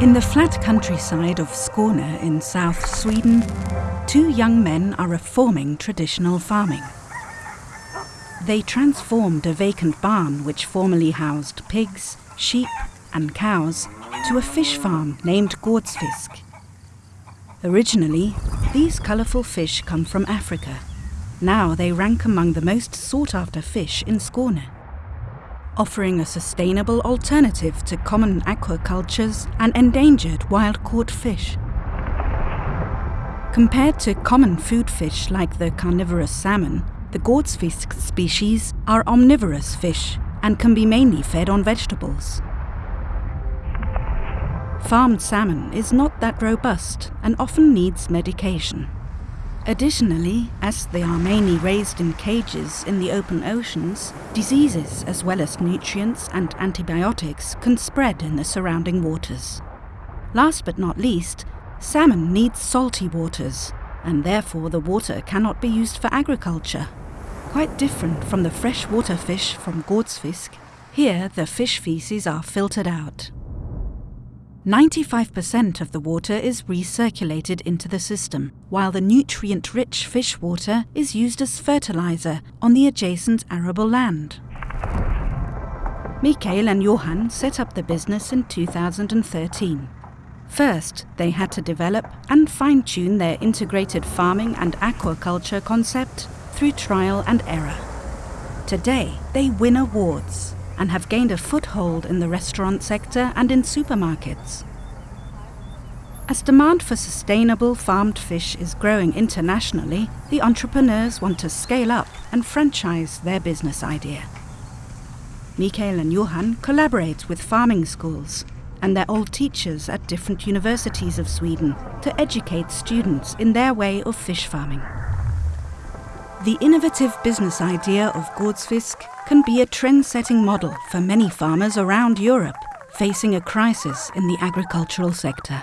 In the flat countryside of Skåne in South Sweden, two young men are reforming traditional farming. They transformed a vacant barn which formerly housed pigs, sheep, and cows to a fish farm named Gårdsfisk. Originally, these colourful fish come from Africa. Now they rank among the most sought after fish in Skåne offering a sustainable alternative to common aquacultures and endangered wild-caught fish. Compared to common food fish like the carnivorous salmon, the Gårdsfisk species are omnivorous fish and can be mainly fed on vegetables. Farmed salmon is not that robust and often needs medication. Additionally, as they are mainly raised in cages in the open oceans, diseases as well as nutrients and antibiotics can spread in the surrounding waters. Last but not least, salmon needs salty waters, and therefore the water cannot be used for agriculture. Quite different from the freshwater fish from Gårdsfisk, here the fish feces are filtered out. 95% of the water is recirculated into the system, while the nutrient-rich fish water is used as fertilizer on the adjacent arable land. Mikael and Johan set up the business in 2013. First, they had to develop and fine-tune their integrated farming and aquaculture concept through trial and error. Today, they win awards and have gained a foothold in the restaurant sector and in supermarkets. As demand for sustainable farmed fish is growing internationally, the entrepreneurs want to scale up and franchise their business idea. Mikael and Johan collaborate with farming schools and their old teachers at different universities of Sweden to educate students in their way of fish farming. The innovative business idea of Gårdsfisk can be a trend-setting model for many farmers around Europe facing a crisis in the agricultural sector.